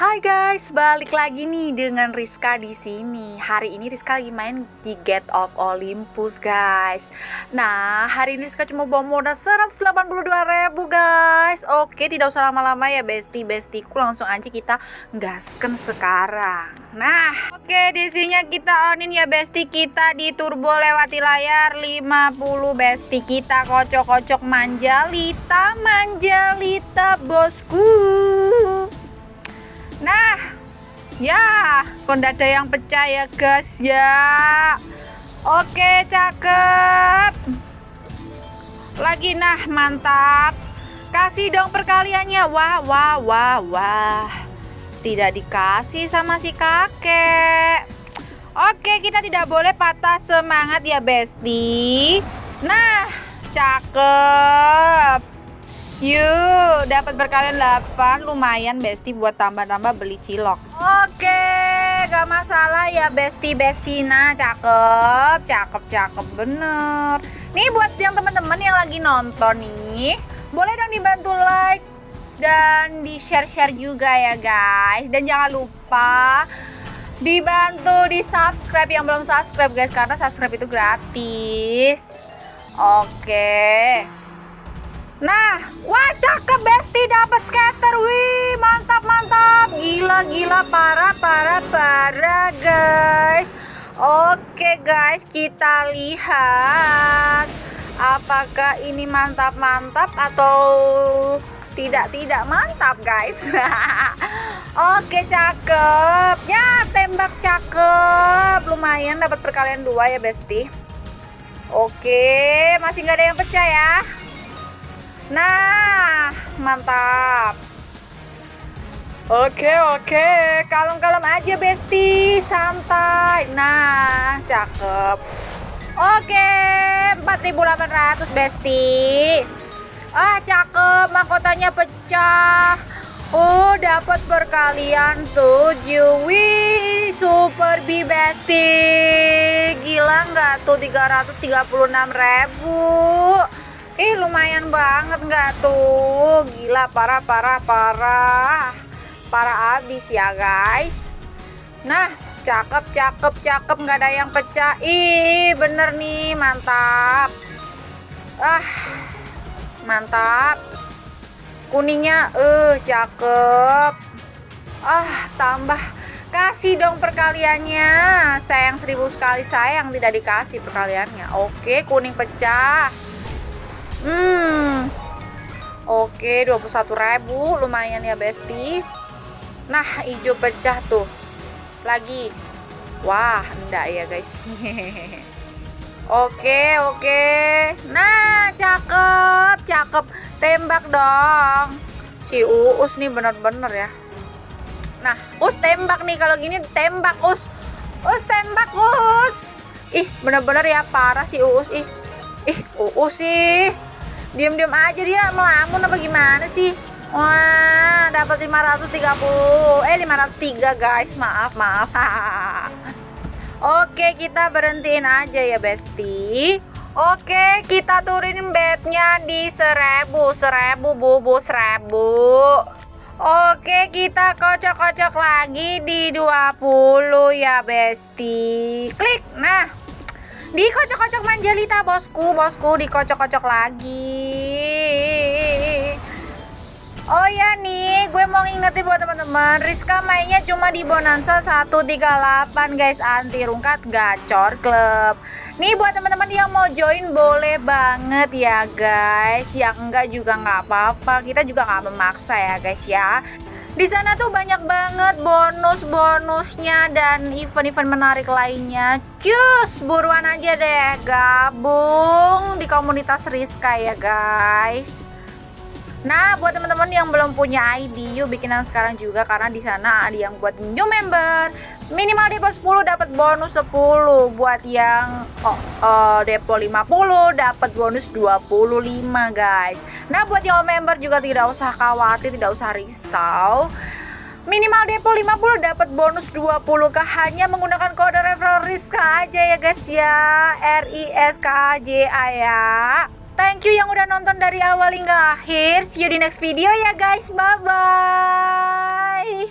Hai guys, balik lagi nih dengan Rizka di sini. Hari ini Rizka lagi main di Gate of Olympus, guys. Nah, hari ini Rizka cuma bawa modal 182 ribu guys. Oke, tidak usah lama-lama ya, bestie bestiku. Langsung aja kita gasken sekarang. Nah, oke, di sini kita onin ya, bestie kita di turbo lewati layar 50 bestie kita kocok-kocok manjalita, manjalita bosku. Nah, ya, kok ada yang pecah ya guys ya. Oke, cakep. Lagi nah, mantap. Kasih dong perkaliannya. Wah, wah, wah, wah. Tidak dikasih sama si kakek. Oke, kita tidak boleh patah semangat ya, Besti. Nah, cakep. Yuk, dapat berkalian 8 lumayan Besti buat tambah-tambah beli cilok. Oke, gak masalah ya Besti Bestina, cakep, cakep, cakep bener. Nih buat yang teman-teman yang lagi nonton nih, boleh dong dibantu like dan di share-share juga ya guys. Dan jangan lupa dibantu di subscribe yang belum subscribe guys karena subscribe itu gratis. Oke. Nah, wah cakep Besti dapat skater. Wih, mantap mantap. Gila gila parah parah parah guys. Oke guys, kita lihat apakah ini mantap-mantap atau tidak-tidak mantap guys. Oke, cakep. Ya, tembak cakep. Lumayan dapat perkalian dua ya, Besti. Oke, masih nggak ada yang pecah ya. Nah, mantap. Oke, oke. Kalem-kalem aja, Besti. Santai. Nah, cakep. Oke, 4800, Besti. Ah, cakep. Mahkotanya pecah. Oh, dapat perkalian 7. Wih, super B Besti. Gila nggak tuh 336 ribu. Ih lumayan banget nggak tuh? Gila parah parah parah. Parah abis ya guys. Nah cakep cakep cakep. Nggak ada yang pecah. Ih bener nih. Mantap. Ah mantap. Kuningnya eh uh, cakep. Ah tambah. Kasih dong perkaliannya. Sayang seribu sekali sayang. Tidak dikasih perkaliannya. Oke kuning pecah Hmm. Oke, 21.000 lumayan ya, Besti. Nah, hijau pecah tuh. Lagi. Wah, enggak ya, guys. oke, oke. Nah, cakep, cakep. Tembak dong. Si Uus nih bener-bener ya. Nah, Us tembak nih kalau gini tembak Us. Us tembak Us. Ih, bener-bener ya parah si Uus ih. Ih, Uus sih diam-diam aja dia melamun apa gimana sih wah dapat 530 eh 503 guys maaf maaf oke kita berhentiin aja ya besti Oke, kita turunin bednya di seribu, seribu bubu seribu. Oke, kita kocok-kocok lagi di 20 ya, Besti. Klik. Nah, Dikocok-kocok manjalita bosku, bosku dikocok-kocok lagi. Mau ngingetin buat teman-teman, Rizka mainnya cuma di Bonanza 138 guys, anti rungkat gacor klub. Nih buat teman-teman yang mau join boleh banget ya guys. Yang enggak juga nggak apa-apa. Kita juga nggak memaksa ya guys ya. Di sana tuh banyak banget bonus-bonusnya dan event-event menarik lainnya. Cus, buruan aja deh gabung di komunitas Rizka ya guys. Nah, buat teman-teman yang belum punya ID, yuk bikinan sekarang juga karena di sana ada yang buat new member. Minimal depo 10 dapat bonus 10. Buat yang oh, oh, depo 50 dapat bonus 25, guys. Nah, buat yang member juga tidak usah khawatir, tidak usah risau. Minimal depo 50 dapat bonus 20 kah hanya menggunakan kode referral Rizka aja ya guys ya. R I S K A J A ya. Thank you yang udah nonton dari awal hingga akhir. See you di next video ya guys. Bye bye.